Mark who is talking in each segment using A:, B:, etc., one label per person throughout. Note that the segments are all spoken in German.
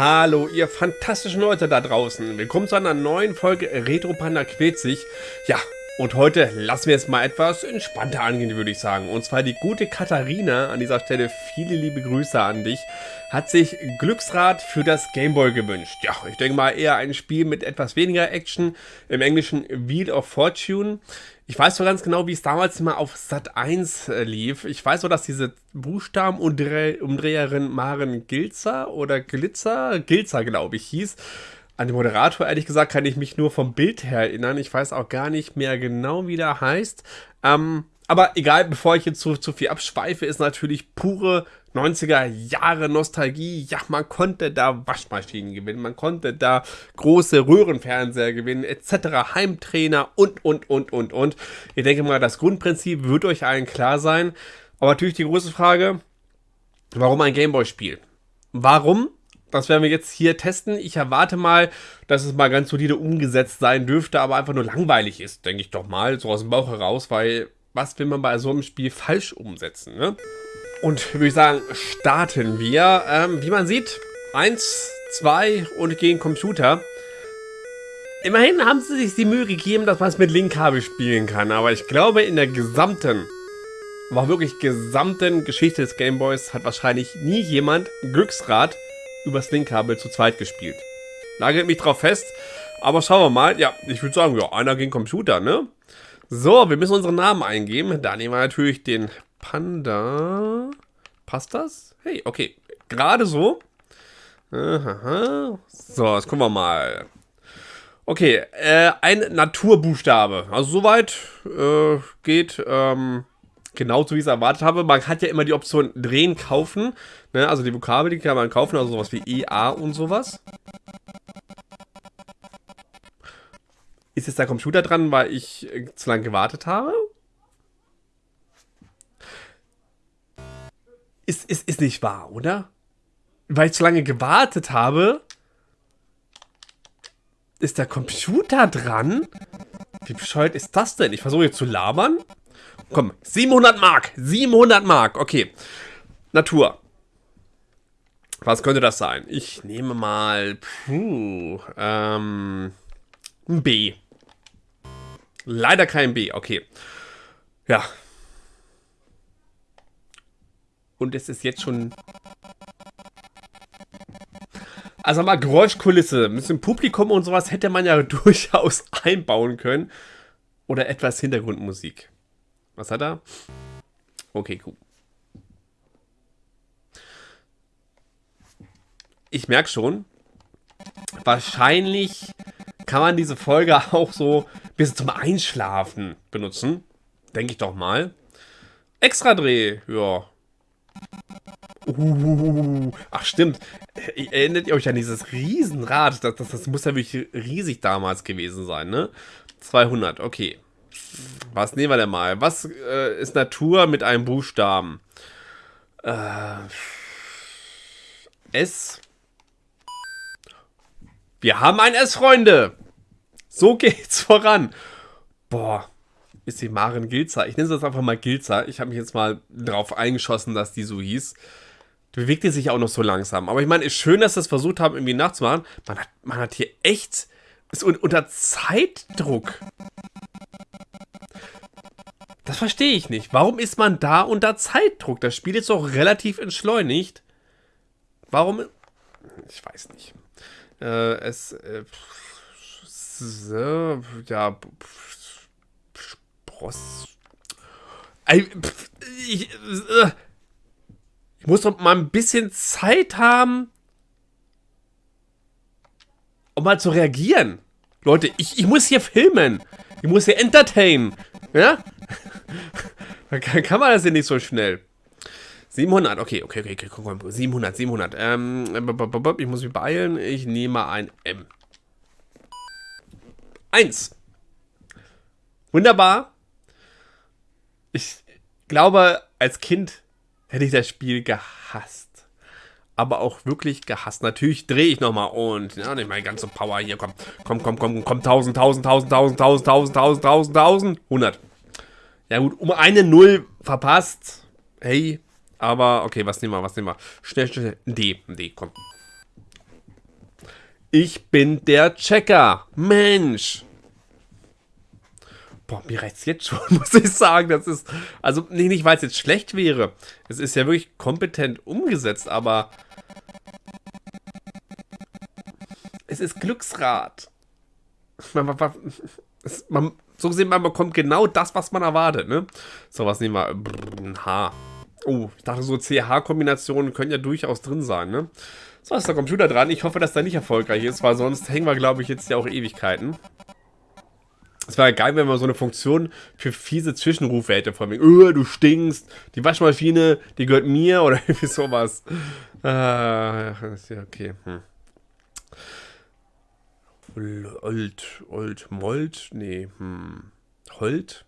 A: Hallo, ihr fantastischen Leute da draußen. Willkommen zu einer neuen Folge Retro Panda quält sich. Ja, und heute lassen wir es mal etwas entspannter angehen, würde ich sagen. Und zwar die gute Katharina, an dieser Stelle viele liebe Grüße an dich, hat sich Glücksrad für das Gameboy gewünscht. Ja, ich denke mal eher ein Spiel mit etwas weniger Action, im Englischen Wheel of Fortune. Ich weiß so ganz genau, wie es damals mal auf Sat 1 äh, lief. Ich weiß nur, dass diese Buchstabenumdreherin Maren Gilzer oder Glitzer, Gilzer glaube ich, hieß an den Moderator, ehrlich gesagt, kann ich mich nur vom Bild her erinnern. Ich weiß auch gar nicht mehr genau, wie der heißt. Ähm, aber egal, bevor ich jetzt zu, zu viel abschweife, ist natürlich pure 90er Jahre Nostalgie. Ja, man konnte da Waschmaschinen gewinnen, man konnte da große Röhrenfernseher gewinnen, etc. Heimtrainer und, und, und, und, und. Ich denke mal, das Grundprinzip wird euch allen klar sein. Aber natürlich die große Frage, warum ein Gameboy-Spiel? Warum? Das werden wir jetzt hier testen. Ich erwarte mal, dass es mal ganz solide umgesetzt sein dürfte, aber einfach nur langweilig ist, denke ich doch mal, so aus dem Bauch heraus, weil was will man bei so einem Spiel falsch umsetzen, ne? Und würde ich sagen, starten wir. Ähm, wie man sieht, eins, zwei und gegen Computer. Immerhin haben sie sich die Mühe gegeben, dass man es mit Linkkabel spielen kann, aber ich glaube, in der gesamten, aber wirklich gesamten Geschichte des Gameboys hat wahrscheinlich nie jemand Glücksrad übers Linkkabel zu zweit gespielt. Nagelt mich drauf fest. Aber schauen wir mal. Ja, ich würde sagen, ja, einer gegen Computer, ne? So, wir müssen unseren Namen eingeben. Da nehmen wir natürlich den Panda. Passt das? Hey, okay. Gerade so. Aha. So, jetzt gucken wir mal. Okay, äh, ein Naturbuchstabe. Also soweit äh, geht ähm, genauso wie ich es erwartet habe. Man hat ja immer die Option drehen, kaufen. Ne? Also die Vokabel, die kann man kaufen, also sowas wie EA und sowas. Ist jetzt der Computer dran, weil ich äh, zu lange gewartet habe? Ist, ist, ist nicht wahr, oder? Weil ich zu lange gewartet habe, ist der Computer dran? Wie bescheuert ist das denn? Ich versuche jetzt zu labern. Komm, 700 Mark. 700 Mark. Okay. Natur. Was könnte das sein? Ich nehme mal... Puh, ähm... Ein B. Leider kein B. Okay. Ja. Und es ist jetzt schon... Also mal Geräuschkulisse, ein bisschen Publikum und sowas hätte man ja durchaus einbauen können. Oder etwas Hintergrundmusik. Was hat er? Okay, cool. Ich merke schon, wahrscheinlich kann man diese Folge auch so bis zum Einschlafen benutzen. Denke ich doch mal. Extra Dreh, ja. Uh, ach stimmt. Erinnert ihr euch an dieses Riesenrad? Das, das, das muss ja wirklich riesig damals gewesen sein, ne? 200, okay. Was nehmen wir denn mal? Was äh, ist Natur mit einem Buchstaben? Äh, S. Wir haben ein S, Freunde. So geht's voran. Boah, ist die Maren Gilzer. Ich nenne sie jetzt einfach mal Gilzer. Ich habe mich jetzt mal drauf eingeschossen, dass die so hieß. Die bewegte sich auch noch so langsam. Aber ich meine, ist schön, dass sie es versucht haben, irgendwie nachzumachen. Man hat, man hat hier echt... Ist unter Zeitdruck. Das verstehe ich nicht. Warum ist man da unter Zeitdruck? Das Spiel ist doch relativ entschleunigt. Warum? Ich weiß nicht. Äh, es. Äh, so, ja. Spross. Ich, äh, ich muss doch mal ein bisschen Zeit haben, um mal zu reagieren. Leute, ich, ich muss hier filmen. Ich muss hier entertainen. Ja? Dann kann man das ja nicht so schnell. 700, okay, okay, okay, okay, komm, komm, 700, 700. Ähm, ich muss mich beeilen. Ich nehme ein M. 1. Wunderbar. Ich glaube, als Kind hätte ich das Spiel gehasst. Aber auch wirklich gehasst. Natürlich drehe ich nochmal und, ja, nicht meine ganze Power hier. Komm, komm, komm, komm, komm, 1000, 1000, 1000, 1000, 1000, 1000, 1000, 1000, 1000, 100. Ja gut, um eine Null verpasst. Hey, aber okay, was nehmen wir, was nehmen wir? Schnell, schnell, D, D, komm. Ich bin der Checker. Mensch. Boah, mir reicht's jetzt schon, muss ich sagen. Das ist, also, nee, nicht, weil es jetzt schlecht wäre. Es ist ja wirklich kompetent umgesetzt, aber es ist Glücksrad. Man, man, man, so gesehen, man bekommt genau das, was man erwartet, ne? So, was nehmen wir? Ein H. Oh, ich dachte, so CH-Kombinationen können ja durchaus drin sein, ne? So, ist der Computer dran. Ich hoffe, dass der nicht erfolgreich ist, weil sonst hängen wir, glaube ich, jetzt ja auch Ewigkeiten. Es wäre geil, wenn man so eine Funktion für fiese Zwischenrufe hätte. Von wegen, öh, du stinkst, die Waschmaschine, die gehört mir oder irgendwie sowas. Äh, ist ja okay. Hm. Old, Old, Mold? Nee, hm. Holt?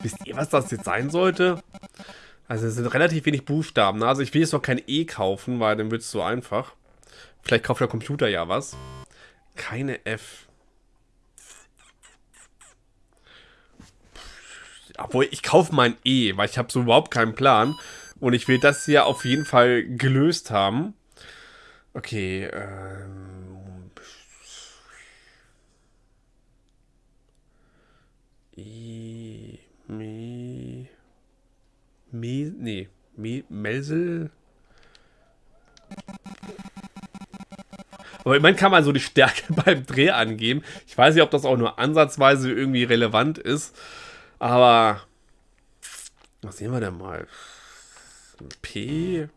A: Wisst ihr, was das jetzt sein sollte? Also es sind relativ wenig Buchstaben. Ne? Also ich will jetzt noch kein E kaufen, weil dann wird es so einfach. Vielleicht kauft der Computer ja was. Keine F. Obwohl, ich kaufe mein E, weil ich habe so überhaupt keinen Plan. Und ich will das hier auf jeden Fall gelöst haben. Okay, ähm... I, Mi, Mi, nee, Mi, Melsel. Aber immerhin kann man so die Stärke beim Dreh angeben. Ich weiß nicht, ob das auch nur ansatzweise irgendwie relevant ist. Aber was sehen wir denn mal? P.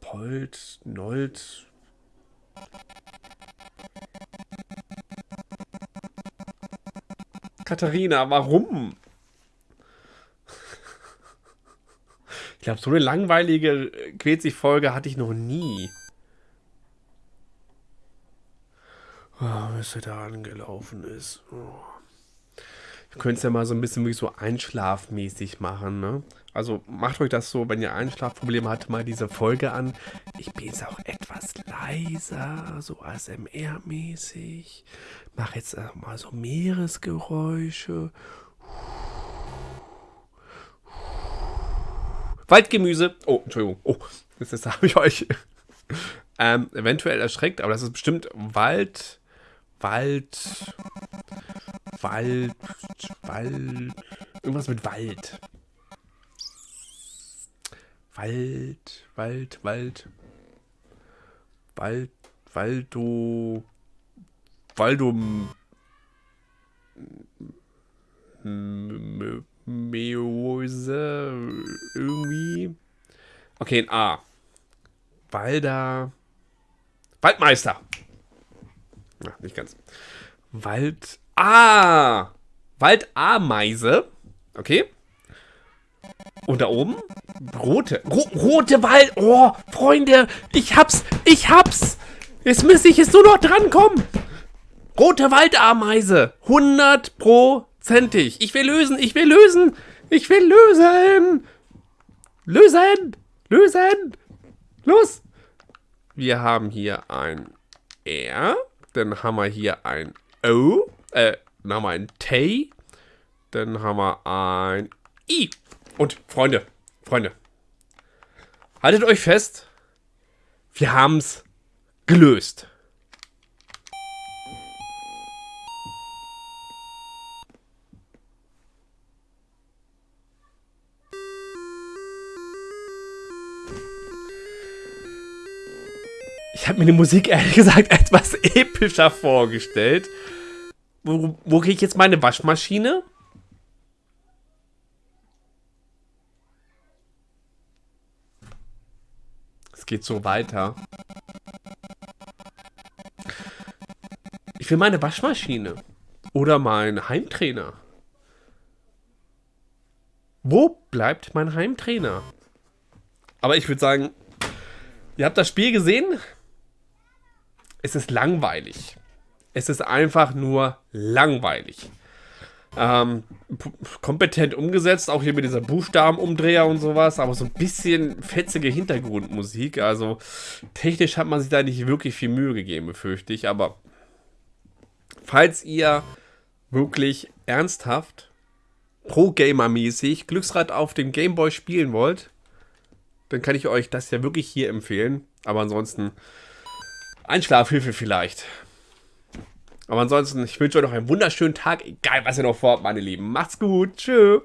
A: Polt, Nold. Katharina, warum? Ich glaube, so eine langweilige Quetzig-Folge hatte ich noch nie. Oh, was er da angelaufen ist. Oh. Können es ja mal so ein bisschen wirklich so einschlafmäßig machen, ne? Also macht euch das so, wenn ihr Einschlafprobleme habt, mal diese Folge an. Ich bin jetzt auch etwas leiser, so ASMR-mäßig. Mach jetzt mal so Meeresgeräusche. Waldgemüse. Oh, Entschuldigung. Oh, das, das habe ich euch ähm, eventuell erschreckt, aber das ist bestimmt Wald. Wald. Wald. Wald. Irgendwas mit Wald. Wald, Wald, Wald. Wald, Waldo. Waldum. Meose. Irgendwie. Okay, ein A. Walder. Waldmeister. Na, nicht ganz. Wald. Ah! Waldameise. Okay. Und da oben? Rote. Ro rote Wald. Oh, Freunde, ich hab's. Ich hab's. Jetzt müsste ich jetzt nur noch drankommen. Rote Waldameise. Hundertprozentig. Ich will lösen. Ich will lösen. Ich will lösen. Lösen. Lösen. Los. Wir haben hier ein R. Dann haben wir hier ein O. Äh, dann haben wir ein T. Dann haben wir ein I. Und Freunde, Freunde, haltet euch fest, wir haben es gelöst. Ich habe mir die Musik ehrlich gesagt etwas epischer vorgestellt. Wo, wo kriege ich jetzt meine Waschmaschine? geht so weiter. Ich will meine Waschmaschine. Oder mein Heimtrainer. Wo bleibt mein Heimtrainer? Aber ich würde sagen, ihr habt das Spiel gesehen. Es ist langweilig. Es ist einfach nur langweilig. Ähm, kompetent umgesetzt, auch hier mit dieser Buchstabenumdreher und sowas, aber so ein bisschen fetzige Hintergrundmusik. Also technisch hat man sich da nicht wirklich viel Mühe gegeben, befürchte ich. Aber falls ihr wirklich ernsthaft Pro-Gamer-mäßig Glücksrad auf dem Gameboy spielen wollt, dann kann ich euch das ja wirklich hier empfehlen. Aber ansonsten Einschlafhilfe vielleicht. Aber ansonsten, ich wünsche euch noch einen wunderschönen Tag, egal was ihr noch vorhabt, meine Lieben. Macht's gut. Tschüss.